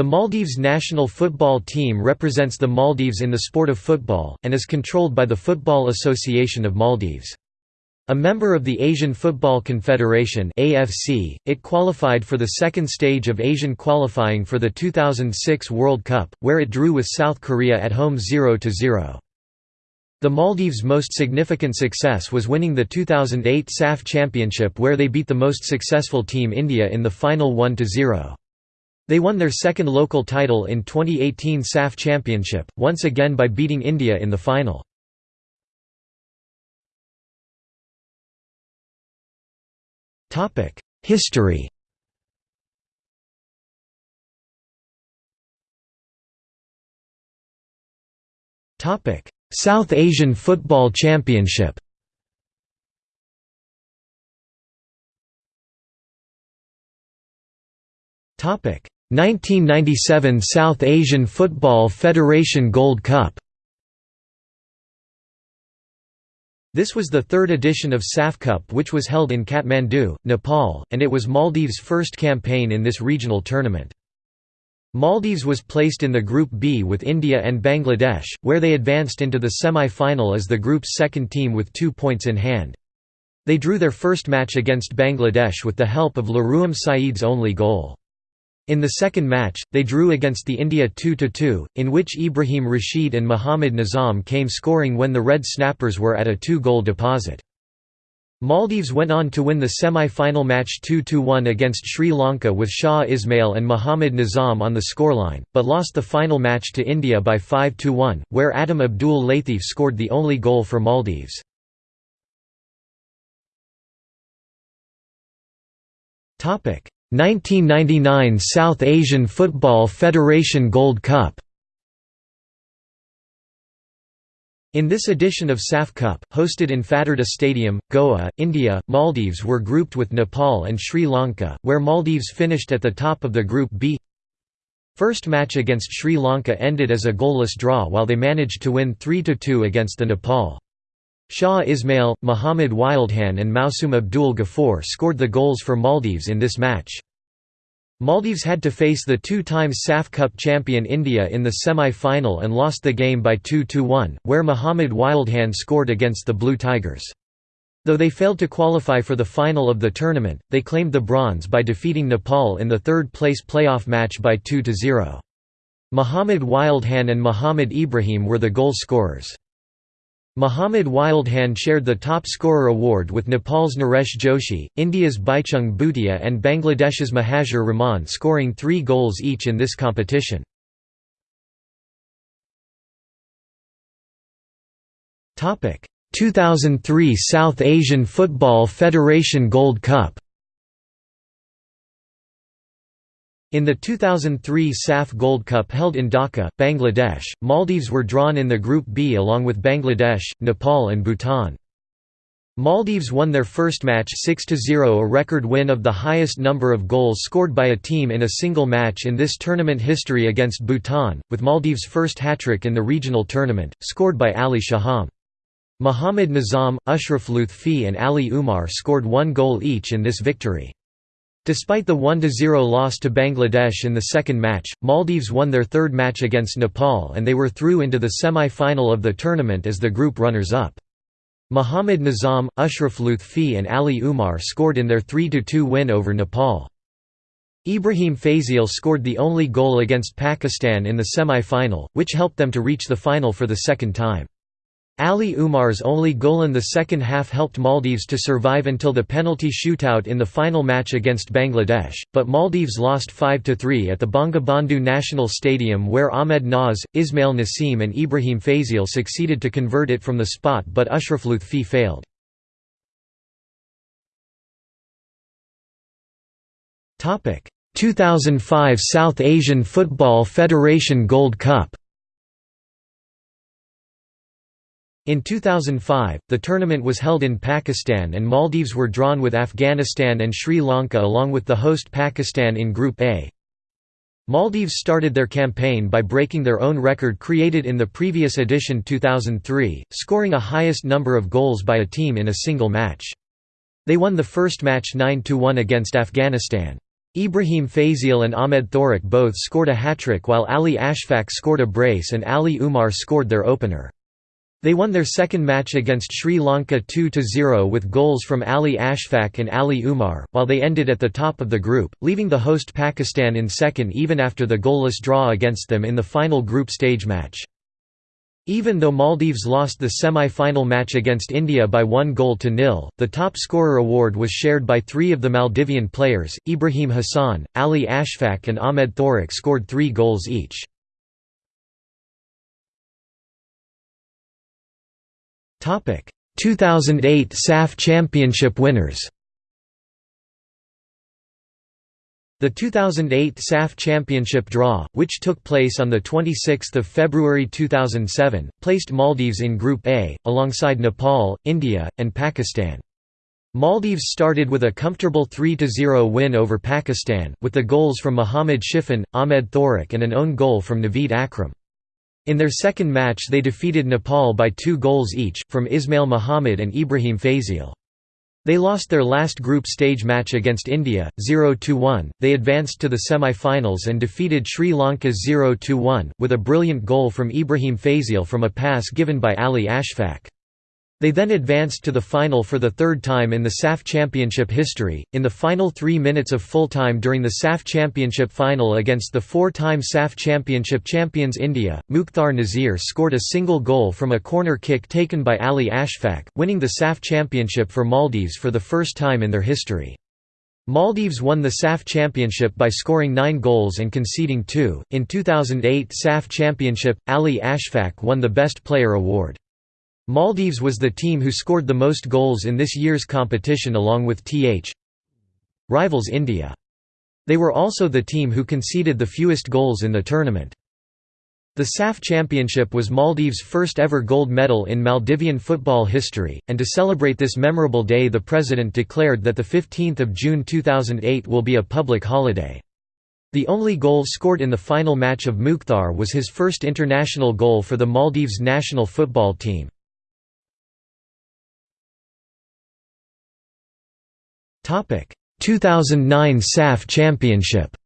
The Maldives national football team represents the Maldives in the sport of football, and is controlled by the Football Association of Maldives. A member of the Asian Football Confederation AFC, it qualified for the second stage of Asian qualifying for the 2006 World Cup, where it drew with South Korea at home 0–0. The Maldives' most significant success was winning the 2008 SAF Championship where they beat the most successful team India in the final 1–0. They won their second local title in 2018 SAF Championship, once again by beating India in the final. History South Asian Football Championship Topic 1997 South Asian Football Federation Gold Cup This was the third edition of SAF Cup which was held in Kathmandu, Nepal, and it was Maldives' first campaign in this regional tournament. Maldives was placed in the Group B with India and Bangladesh, where they advanced into the semi-final as the group's second team with two points in hand. They drew their first match against Bangladesh with the help of Laruam Saeed's only goal. In the second match, they drew against the India 2–2, in which Ibrahim Rashid and Muhammad Nizam came scoring when the Red Snappers were at a two-goal deposit. Maldives went on to win the semi-final match 2–1 against Sri Lanka with Shah Ismail and Muhammad Nizam on the scoreline, but lost the final match to India by 5–1, where Adam Abdul Latif scored the only goal for Maldives. 1999 South Asian Football Federation Gold Cup In this edition of SAF Cup, hosted in Fatarda Stadium, Goa, India, Maldives were grouped with Nepal and Sri Lanka, where Maldives finished at the top of the Group B. First match against Sri Lanka ended as a goalless draw while they managed to win 3–2 against the Nepal. Shah Ismail, Muhammad Wildhan and Mausum Abdul Ghaffur scored the goals for Maldives in this match. Maldives had to face the two times SAF Cup champion India in the semi-final and lost the game by 2–1, where Muhammad Wildhan scored against the Blue Tigers. Though they failed to qualify for the final of the tournament, they claimed the bronze by defeating Nepal in the third-place playoff match by 2–0. Muhammad Wildhan and Muhammad Ibrahim were the goal scorers. Muhammad Wildhan shared the top scorer award with Nepal's Naresh Joshi, India's Baichung Bhutia and Bangladesh's Mahazur Rahman scoring three goals each in this competition. Topic: 2003 South Asian Football Federation Gold Cup In the 2003 SAF Gold Cup held in Dhaka, Bangladesh, Maldives were drawn in the Group B along with Bangladesh, Nepal and Bhutan. Maldives won their first match 6–0 a record win of the highest number of goals scored by a team in a single match in this tournament history against Bhutan, with Maldives' first hat-trick in the regional tournament, scored by Ali Shaham. Muhammad Nizam, Ashraf Lutfi and Ali Umar scored one goal each in this victory. Despite the 1–0 loss to Bangladesh in the second match, Maldives won their third match against Nepal and they were through into the semi-final of the tournament as the group runners-up. Muhammad Nizam, Ashraf Lutfi and Ali Umar scored in their 3–2 win over Nepal. Ibrahim Fazil scored the only goal against Pakistan in the semi-final, which helped them to reach the final for the second time. Ali Umar's only goal in the second half helped Maldives to survive until the penalty shootout in the final match against Bangladesh, but Maldives lost 5–3 at the Bangabandhu National Stadium where Ahmed Naz, Ismail Nasim and Ibrahim Fazil succeeded to convert it from the spot but Ashraf Lutfi failed. Topic: 2005 South Asian Football Federation Gold Cup In 2005, the tournament was held in Pakistan and Maldives were drawn with Afghanistan and Sri Lanka along with the host Pakistan in Group A. Maldives started their campaign by breaking their own record created in the previous edition 2003, scoring a highest number of goals by a team in a single match. They won the first match 9–1 against Afghanistan. Ibrahim Fazil and Ahmed Thorik both scored a hat-trick while Ali Ashfaq scored a brace and Ali Umar scored their opener. They won their second match against Sri Lanka 2–0 with goals from Ali Ashfaq and Ali Umar, while they ended at the top of the group, leaving the host Pakistan in second even after the goalless draw against them in the final group stage match. Even though Maldives lost the semi-final match against India by one goal to nil, the top scorer award was shared by three of the Maldivian players, Ibrahim Hassan, Ali Ashfaq and Ahmed Thorik scored three goals each. 2008 SAF Championship winners. The 2008 SAF Championship draw, which took place on 26 February 2007, placed Maldives in Group A, alongside Nepal, India, and Pakistan. Maldives started with a comfortable 3–0 win over Pakistan, with the goals from Mohammad Shifan, Ahmed Thorik and an own goal from Naveed Akram. In their second match they defeated Nepal by two goals each, from Ismail Muhammad and Ibrahim Fazil. They lost their last group stage match against India, 0–1. They advanced to the semi-finals and defeated Sri Lanka 0–1, with a brilliant goal from Ibrahim Fazil from a pass given by Ali Ashfaq. They then advanced to the final for the third time in the SAF Championship history, in the final three minutes of full time during the SAF Championship final against the four-time SAF Championship champions India. Mukhtar Nazir scored a single goal from a corner kick taken by Ali Ashfaq, winning the SAF Championship for Maldives for the first time in their history. Maldives won the SAF Championship by scoring 9 goals and conceding 2. In 2008 SAF Championship, Ali Ashfaq won the Best Player award. Maldives was the team who scored the most goals in this year's competition along with th. rivals India. They were also the team who conceded the fewest goals in the tournament. The SAF Championship was Maldives' first ever gold medal in Maldivian football history, and to celebrate this memorable day the president declared that 15 June 2008 will be a public holiday. The only goal scored in the final match of Mukhtar was his first international goal for the Maldives national football team. 2009 SAF Championship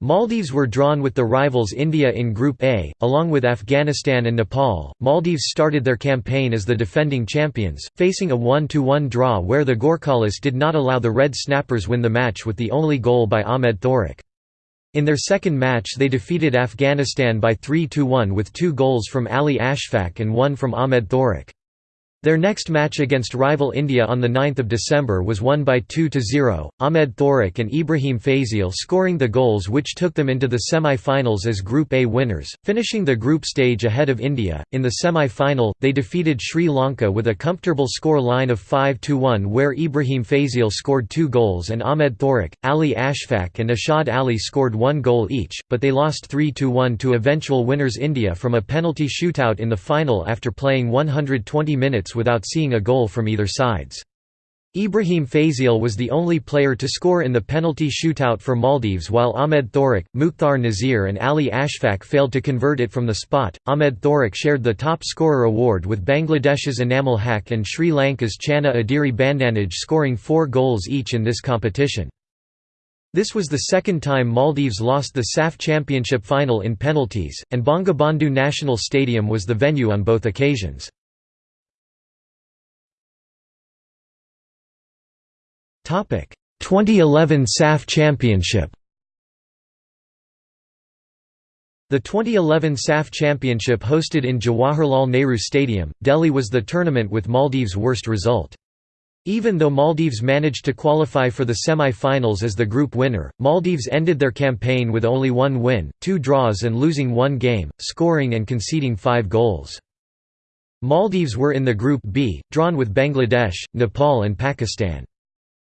Maldives were drawn with the rivals India in Group A, along with Afghanistan and Nepal. Maldives started their campaign as the defending champions, facing a 1–1 draw where the Gorkhalis did not allow the Red Snappers win the match with the only goal by Ahmed Thorik. In their second match they defeated Afghanistan by 3–1 with two goals from Ali Ashfaq and one from Ahmed Thorik. Their next match against rival India on 9 December was won by 2–0, Ahmed Thorik and Ibrahim Fazil scoring the goals which took them into the semi-finals as Group A winners, finishing the group stage ahead of India. In the semi-final, they defeated Sri Lanka with a comfortable score line of 5–1 where Ibrahim Fazil scored two goals and Ahmed Thorik, Ali Ashfaq and Ashad Ali scored one goal each, but they lost 3–1 to eventual winners India from a penalty shootout in the final after playing 120 minutes without seeing a goal from either sides. Ibrahim Fazil was the only player to score in the penalty shootout for Maldives while Ahmed Thorik, Mukhtar Nazir and Ali Ashfaq failed to convert it from the spot. Ahmed Thorik shared the top scorer award with Bangladesh's Enamul Haq and Sri Lanka's Channa Ediri Bandanage scoring four goals each in this competition. This was the second time Maldives lost the SAF Championship final in penalties, and Bangabandhu National Stadium was the venue on both occasions. 2011 SAF Championship The 2011 SAF Championship hosted in Jawaharlal Nehru Stadium, Delhi was the tournament with Maldives' worst result. Even though Maldives managed to qualify for the semi-finals as the group winner, Maldives ended their campaign with only one win, two draws and losing one game, scoring and conceding five goals. Maldives were in the Group B, drawn with Bangladesh, Nepal and Pakistan.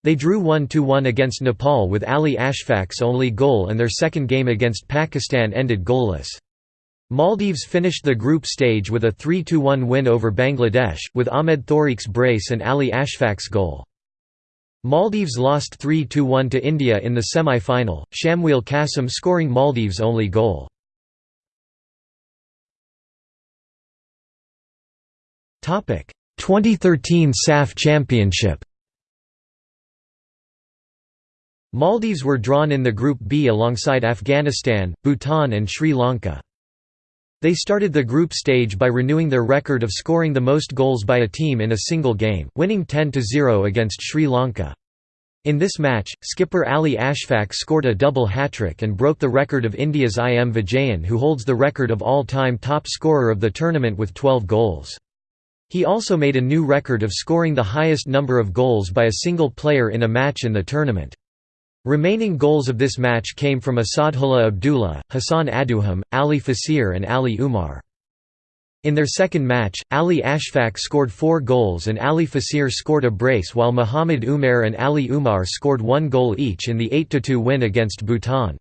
They drew 1–1 against Nepal with Ali Ashfaq's only goal and their second game against Pakistan ended goalless. Maldives finished the group stage with a 3–1 win over Bangladesh, with Ahmed Thorik's brace and Ali Ashfaq's goal. Maldives lost 3–1 to India in the semi-final, Shamweel Qasim scoring Maldives' only goal. Topic: 2013 SAF Championship. Maldives were drawn in the Group B alongside Afghanistan, Bhutan and Sri Lanka. They started the group stage by renewing their record of scoring the most goals by a team in a single game, winning 10–0 against Sri Lanka. In this match, skipper Ali Ashfaq scored a double hat-trick and broke the record of India's I. M. Vijayan who holds the record of all-time top scorer of the tournament with 12 goals. He also made a new record of scoring the highest number of goals by a single player in a match in the tournament. Remaining goals of this match came from Asadullah Abdullah, Hassan Aduham, Ali Fasir and Ali Umar. In their second match, Ali Ashfaq scored four goals and Ali Fasir scored a brace while Muhammad Umar and Ali Umar scored one goal each in the 8–2 win against Bhutan.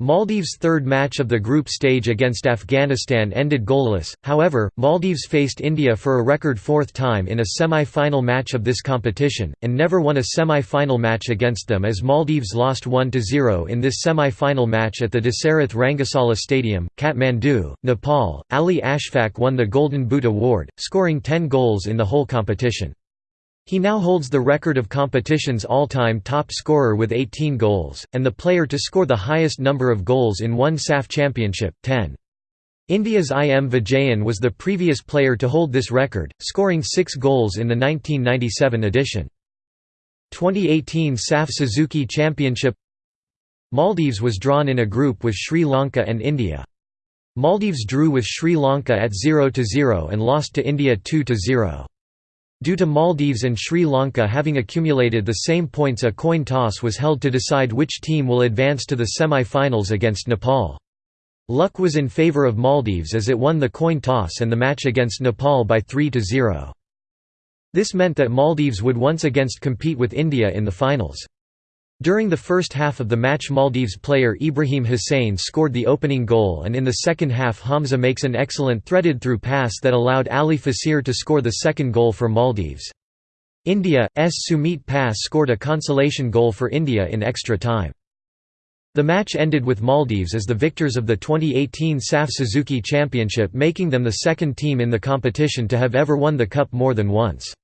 Maldives' third match of the group stage against Afghanistan ended goalless, however, Maldives faced India for a record fourth time in a semi-final match of this competition, and never won a semi-final match against them as Maldives lost 1–0 in this semi-final match at the Dasarath Rangasala Stadium, Kathmandu, Nepal. Ali Ashfaq won the Golden Boot Award, scoring 10 goals in the whole competition. He now holds the record of competition's all-time top scorer with 18 goals, and the player to score the highest number of goals in one SAF championship, 10. India's I. M. Vijayan was the previous player to hold this record, scoring six goals in the 1997 edition. 2018 SAF Suzuki Championship Maldives was drawn in a group with Sri Lanka and India. Maldives drew with Sri Lanka at 0–0 and lost to India 2–0. Due to Maldives and Sri Lanka having accumulated the same points a coin toss was held to decide which team will advance to the semi-finals against Nepal. Luck was in favour of Maldives as it won the coin toss and the match against Nepal by 3–0. This meant that Maldives would once again compete with India in the finals. During the first half of the match Maldives player Ibrahim Hussain scored the opening goal and in the second half Hamza makes an excellent threaded through pass that allowed Ali Fasir to score the second goal for Maldives. India's Sumeet Passi scored a consolation goal for India in extra time. The match ended with Maldives as the victors of the 2018 SAF Suzuki Championship making them the second team in the competition to have ever won the cup more than once.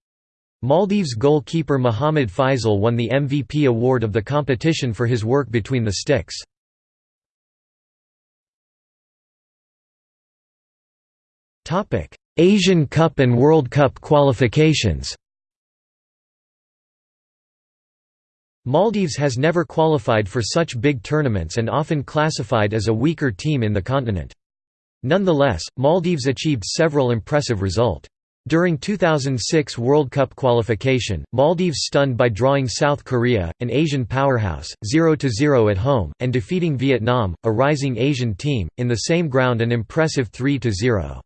Maldives goalkeeper Mohammad Faisal won the MVP award of the competition for his work between the sticks. Asian Cup and World Cup qualifications Maldives has never qualified for such big tournaments and often classified as a weaker team in the continent. Nonetheless, Maldives achieved several impressive results. During 2006 World Cup qualification, Maldives stunned by drawing South Korea, an Asian powerhouse, 0–0 at home, and defeating Vietnam, a rising Asian team, in the same ground an impressive 3–0.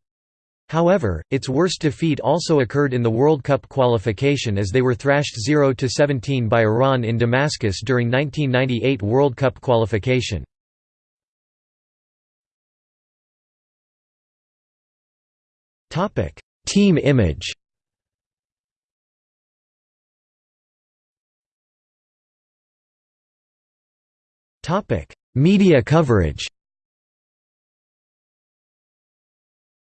However, its worst defeat also occurred in the World Cup qualification as they were thrashed 0–17 by Iran in Damascus during 1998 World Cup qualification. Topic Team image. Media coverage.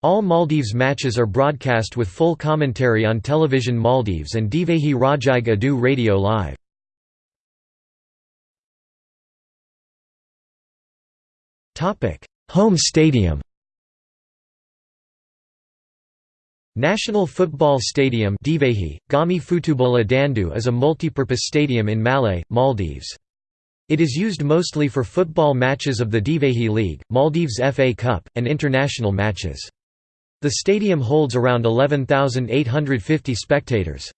All Maldives matches are broadcast with full commentary on Television Maldives and Divehi Rajai Adu Radio Live. Home stadium National Football Stadium Divehi, Gami Futubola Dandu is a multipurpose stadium in Malé, Maldives. It is used mostly for football matches of the Divehi League, Maldives FA Cup, and international matches. The stadium holds around 11,850 spectators.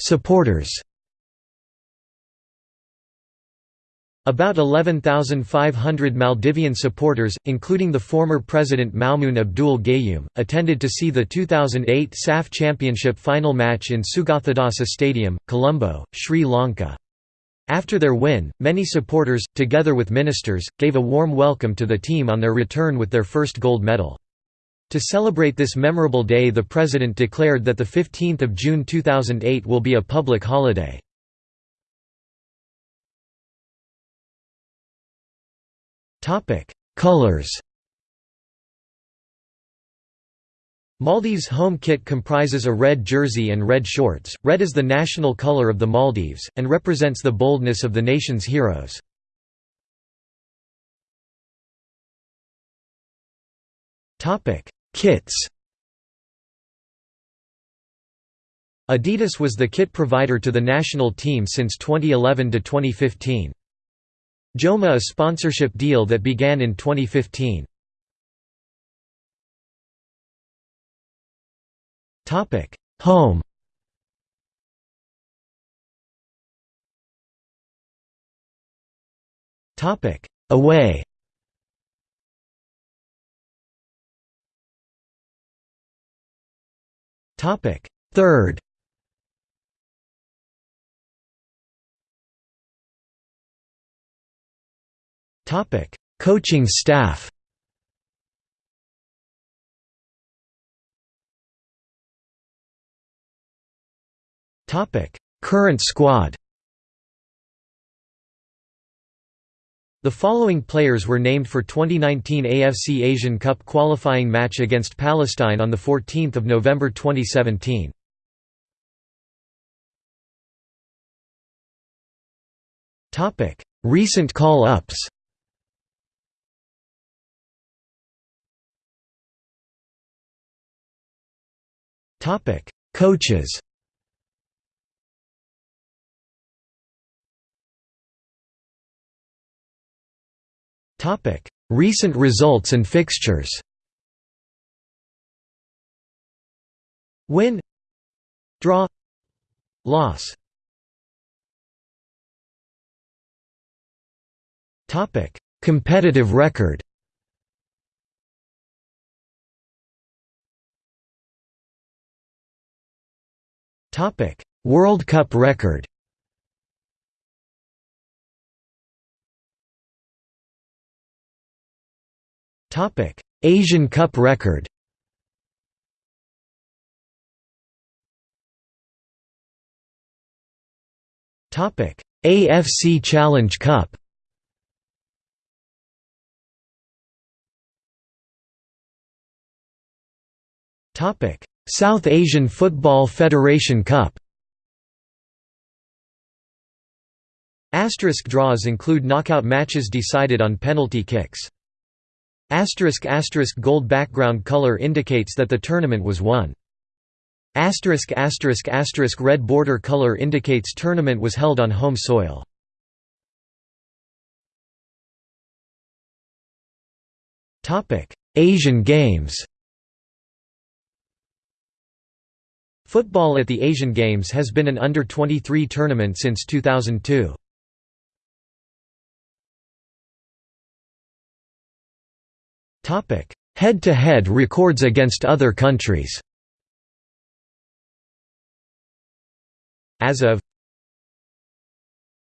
Supporters About 11,500 Maldivian supporters, including the former president Maumoon Abdul Gayoom, attended to see the 2008 SAF Championship final match in Sugathadasa Stadium, Colombo, Sri Lanka. After their win, many supporters, together with ministers, gave a warm welcome to the team on their return with their first gold medal. To celebrate this memorable day the president declared that 15 June 2008 will be a public holiday. Topic: Colors. Maldives home kit comprises a red jersey and red shorts. Red is the national color of the Maldives, and represents the boldness of the nation's heroes. Topic: Kits Adidas was the kit provider to the national team since 2011 to 2015. Joma a sponsorship deal that began in 2015. Topic: Home. Topic: Away. Topic: Third. Topic: Coaching staff. Topic: Current squad. The following players were named for 2019 AFC Asian Cup qualifying match against Palestine on the 14th of November 2017. Topic: Recent call-ups Coaches. Topic: Recent results and fixtures. Win. Draw. Loss. Topic: Competitive record World Cup record. Asian Cup record. AFC Challenge Cup South Asian Football Federation Cup Asterisk draws include knockout matches decided on penalty kicks. Asterisk asterisk gold background color indicates that the tournament was won. Asterisk asterisk asterisk red border color indicates tournament was held on home soil. Asian Games Football at the Asian Games has been an under-23 tournament since 2002. Head-to-head -head records against other countries As of